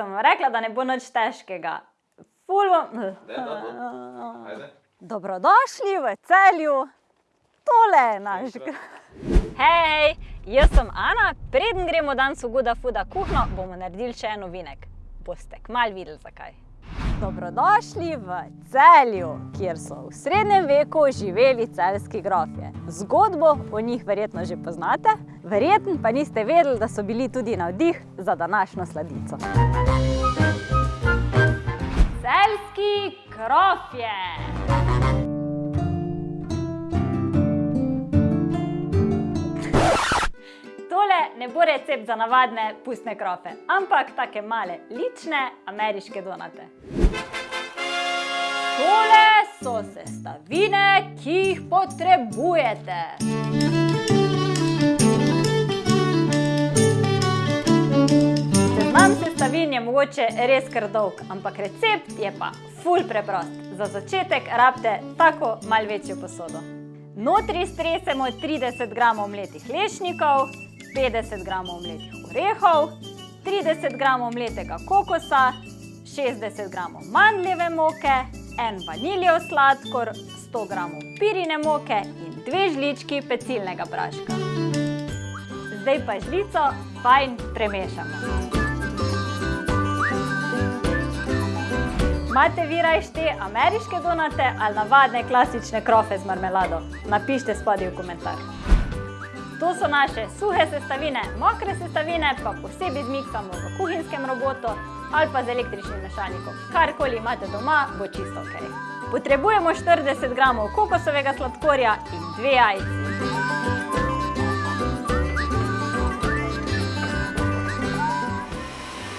sem vam rekla, da ne bo nič težkega. Ful bom... Dobrodošli v Celju. Tole je naš Hej, jaz sem Ana. Preden gremo danes v Good Fooda kuhinjo, bomo naredili še en ovinek. Boste kmalu videli, zakaj. Dobrodošli v Celju, kjer so v srednjem veku živeli celjski grofje. Zgodbo o njih verjetno že poznate, verjetno pa niste vedeli, da so bili tudi navdih za današnjo sladico. Celjski krofje. Ne bo recept za navadne pustne krofe, ampak take male, lične ameriške donate. Tole so sestavine, ki jih potrebujete. Seznam sestavin je mogoče res kar dolg, ampak recept je pa ful preprost. Za začetek rabite tako malo večjo posodo. Notri stresemo trideset gramov mletih lešnikov, petdeset gramov mletih orehov, trideset gramov mletega kokosa, šestdeset gramov mandljeve moke, en vaniljev sladkor, sto gramov pirine moke in dve žlički pecilnega praška. Zdaj pa žlico fajn premešamo. Imate vi rajši te ameriške donate ali navadne klasične krofe z marmelado? Napišite spodaj v komentar. To so naše suhe sestavine, mokre sestavine pa posebej zmiksamo v kuhinjskem robotu ali pa z električnim mešalnikom. Karkoli imate doma, bo čisto okej. Potrebujemo štirideset gramov kokosovega sladkorja in dve jajci.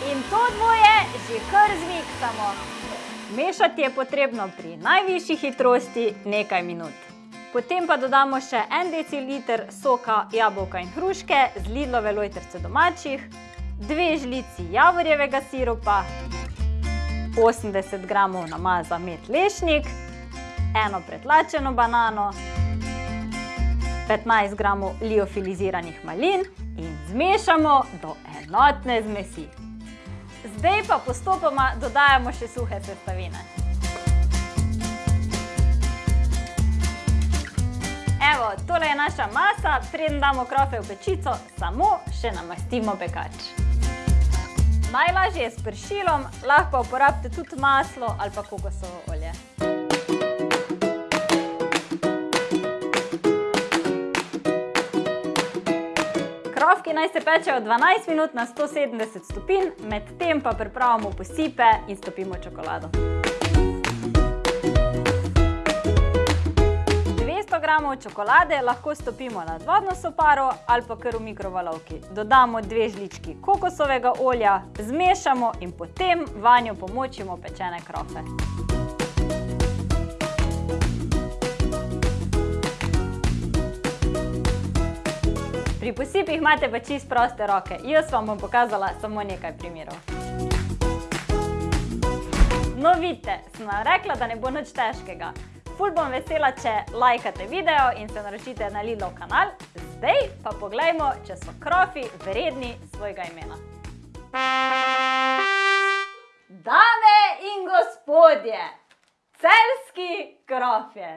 In to dvoje že kar zmiksamo. Mešati je potrebno pri najvišji hitrosti nekaj minut. Potem pa dodamo še en deciliter soka jabolka in hruške z Lidlove lojtrice domačih, dve žlici javorjevega sirupa, osemdeset gramov namaza med lešnik, eno pretlačeno banano, petnajst gramov liofiliziranih malin in zmešamo do enotne zmesi. Zdaj pa postopoma dodajamo še suhe sestavine. Naša masa, preden damo krofe v pečico, samo še namastimo pekač. Najlažje je s pršilom, lahko uporabite tudi maslo ali pa kokosovo olje. Krofki naj se pečejo dvanajst minut na sto sedemdeset stopinj, medtem pa pripravimo posipe in stopimo čokolado. Gramov čokolade lahko stopimo nad vodno soparo ali pa kar v mikrovalovki. Dodamo dve žlički kokosovega olja, zmešamo in potem vanjo pomočimo pečene krofe. Pri posipih imate pa čisto proste roke. Jaz vam bom pokazala samo nekaj primerov. No, vidite, sem rekla, da ne bo nič težkega. Ful bom vesela, če lajkate video in se naročite na Lidlov kanal. Zdaj pa poglejmo, če so krofi vredni svojega imena. Dame in gospodje, celjski krofje.